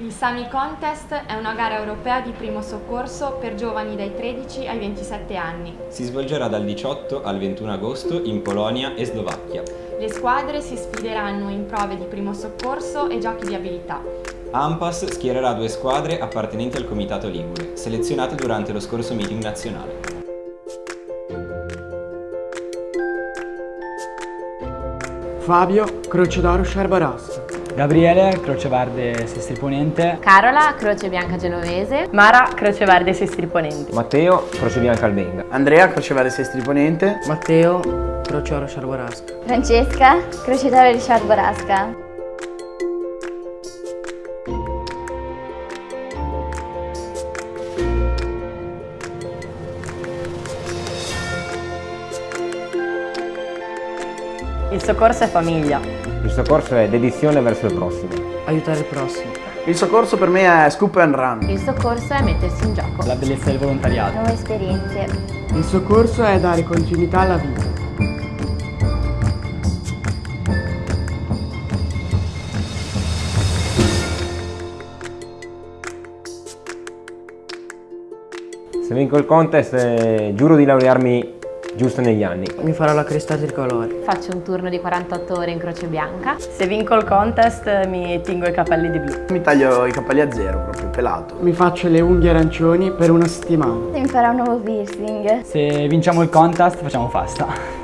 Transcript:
Il Sami Contest è una gara europea di primo soccorso per giovani dai 13 ai 27 anni. Si svolgerà dal 18 al 21 agosto in Polonia e Slovacchia. Le squadre si sfideranno in prove di primo soccorso e giochi di abilità. AMPAS schiererà due squadre appartenenti al Comitato Ligure, selezionate durante lo scorso meeting nazionale. Fabio, Croce d'Oro Sciarbarassa. Gabriele, Croce Verde Sestri Ponente. Carola, Croce Bianca Genovese. Mara, Croce Verde Sestri Ponente. Matteo, Croce Bianca Albenga. Andrea, Croce Verde Sestri Ponente. Matteo, Croce Oro Sciarbarasca. Francesca, Croce d'Oro di Sciarbarasca. Il soccorso è famiglia. Il soccorso è dedizione verso il prossimo. Aiutare il prossimo. Il soccorso per me è scoop and run. Il soccorso è mettersi in gioco. La bellezza del volontariato. Nuove esperienze. Il soccorso è dare continuità alla vita. Se vinco il contest eh, giuro di laurearmi giusto negli anni. Mi farò la cresta tricolore. Faccio un turno di 48 ore in Croce Bianca. Se vinco il contest mi tingo i capelli di blu. Mi taglio i capelli a zero, proprio pelato. Mi faccio le unghie arancioni per una settimana. Mi farò un nuovo piercing. Se vinciamo il contest facciamo festa.